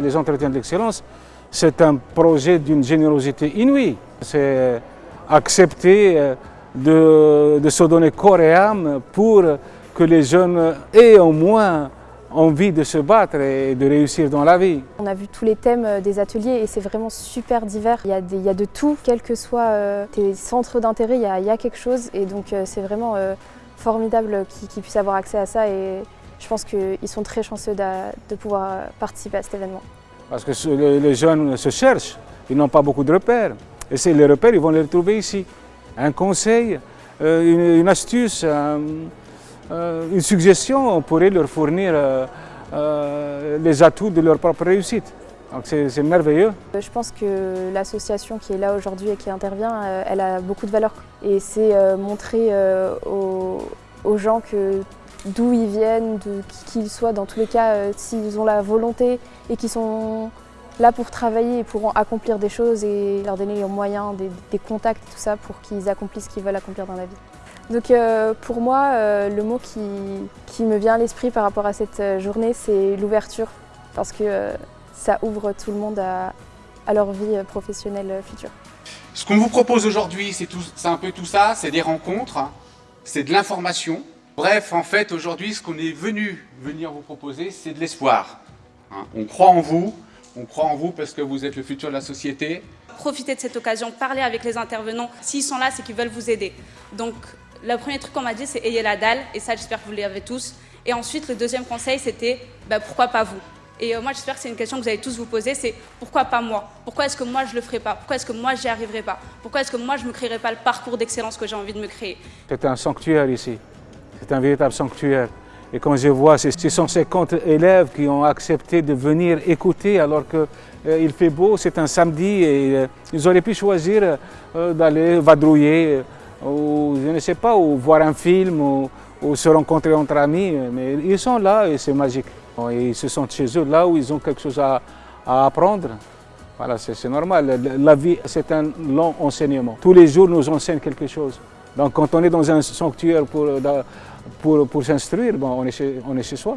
Les entretiens d'excellence, c'est un projet d'une générosité inouïe. C'est accepter euh, de, de, se donner corps et âme pour que les jeunes aient au moins envie de se battre et de réussir dans la vie. On a vu tous les thèmes euh, des ateliers et c'est vraiment super divers. Il y, a de tout, quels que soient euh, tes centres d'intérêt, il, il, y a quelque chose et donc c'est vraiment formidable qu'ils qu puissent avoir accès à ça et je pense qu'ils sont très chanceux de, de, pouvoir participer à cet événement. Parce que les jeunes se cherchent, ils n'ont pas beaucoup de repères et les repères, ils vont les retrouver ici. Un conseil, euh, une, astuce, euh, une suggestion, on pourrait leur fournir euh, les atouts de leur propre réussite. Donc c'est merveilleux. Je pense que l'association qui est là aujourd'hui et qui intervient, elle a beaucoup de valeur. Et c'est montrer aux, gens que d'où ils viennent, qui qu'ils soient, dans tous les cas, s'ils ont la volonté et qu'ils sont là pour travailler et pour accomplir des choses et leur donner les moyens, des, contacts et tout ça pour qu'ils accomplissent ce qu'ils veulent accomplir dans la vie. Donc euh, pour moi, euh, le mot qui, me vient à l'esprit par rapport à cette euh, journée, c'est l'ouverture, parce que euh, ça ouvre tout le monde à, à leur vie professionnelle future. Ce qu'on vous propose aujourd'hui, c'est un peu tout ça, c'est des rencontres, c'est de l'information. Bref, en fait, aujourd'hui, ce qu'on est venu venir vous proposer, c'est de l'espoir. Hein, on croit en vous, on croit en vous parce que vous êtes le futur de la société. Profitez de cette occasion, parlez avec les intervenants. S'ils sont là, c'est qu'ils veulent vous aider. Donc, le premier truc qu'on m'a dit, c'est ayez la dalle, et ça, j'espère que vous l'avez tous. Et ensuite, le deuxième conseil, c'était bah, pourquoi pas vous? Et euh, moi, j'espère que c'est une question que vous allez tous vous poser c'est pourquoi pas moi? Pourquoi est-ce que moi, je le ferai pas? Pourquoi est-ce que moi, j'y arriverai pas? Pourquoi est-ce que moi, je me créerai pas le parcours d'excellence que j'ai envie de me créer? C'est un sanctuaire ici. C'est un véritable sanctuaire. Et quand je vois ces 650 élèves qui ont accepté de venir écouter alors qu'il euh, fait beau, c'est un samedi et euh, ils auraient pu choisir euh, d'aller vadrouiller ou je ne sais pas, ou voir un film ou, se rencontrer entre amis, mais ils sont là et c'est magique. Ils se sentent chez eux, là où ils ont quelque chose à, apprendre. Voilà, c'est normal. La vie, c'est un long enseignement. Tous les jours, nous enseigne quelque chose. Donc quand on est dans un sanctuaire pour, pour s'instruire, on est chez soi.